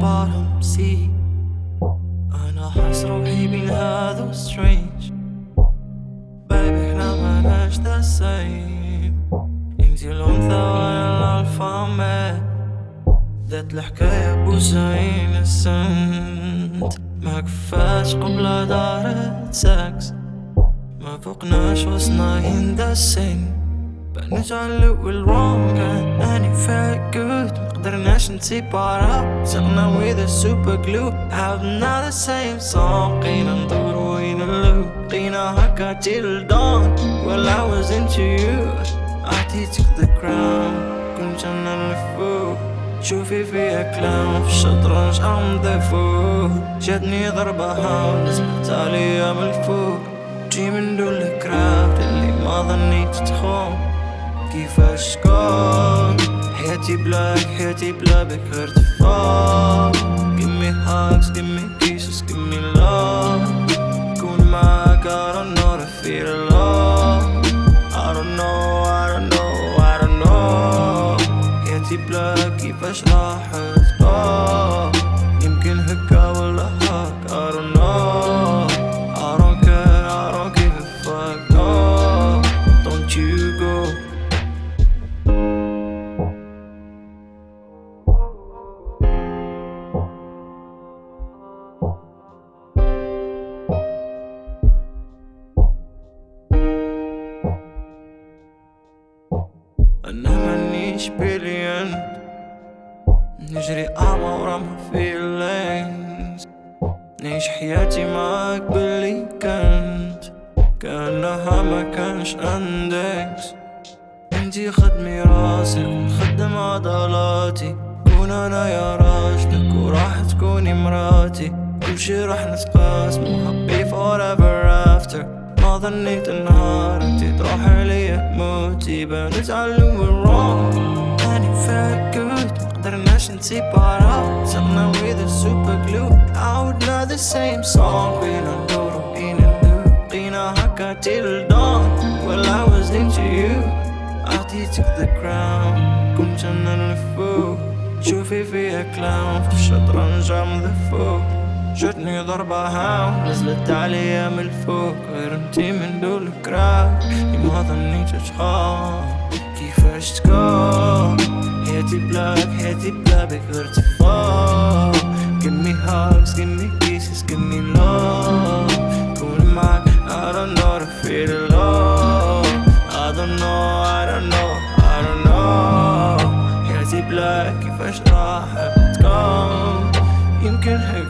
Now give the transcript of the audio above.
bottom sea أنا حاس روحي بين هذا strange. Baby إحنا مناش the same. انتي الأنثى وأنا الألفا ميل ذات الحكاية بوسعين السنت ما كفاش قبل دارت سكس ما فوقناش وصلنا in the same بنجعل أني felt good مقدرناش نسيبارا سقنا with a super glue. Have not the same song. قينا ندور وين اللو قينا هكا till dawn. Well I was into you. عطيتك the crown. كنت أنا اللي فوق شوفي فيها كلام في الشطرنج I'm the fool. جاتني ضربة هاو نزلت عليا من الفوق جي من دول الكراود اللي ما ظنيت تخون كيفاش تكون حياتي بلاك حياتي بلا بك ارتفاع Give me hugs, give me kisses, give me love كون معاك I don't know to feel love I don't know, I don't know, I don't know حياتي بلاك كيفاش راح تكون يمكن هكا ولا هاك I don't know أنا مانيش بليون نجري أعمى ورا ما feelings. نعيش حياتي معاك باللي كنت كأنها ما كانش عندك انتي خدمي راسك ونخدم عضلاتي. كون أنا يا راجلك وراح تكوني مراتي. كل شي راح نتقاسم حبي forever after. ظنيت النهار انتي تروحي ليا موتي بنتعلم wrong اني felt good مقدرناش نسيبارا سقنا with a super glue. Not the same song. قينا ندور وقينا ندور قينا هكا till dawn. Well I was into you. أعطيتك the crown. كنت أنا اللي فوق شوفي فيها كلاون في الشطرنج I'm the فوق جتني ضربة هاو نزلت عليا من الفوق غير انتي من دول crowd ما ظنيت تخاف كيفاش تكون حياتي بلاك حياتي بلا غير تفاق. Give me hugs, give me kisses, give me love. كون معاك I don't know to feel love I don't know, I don't know, I don't know. حياتي بلاك كيفاش راح تكون. يمكن هيك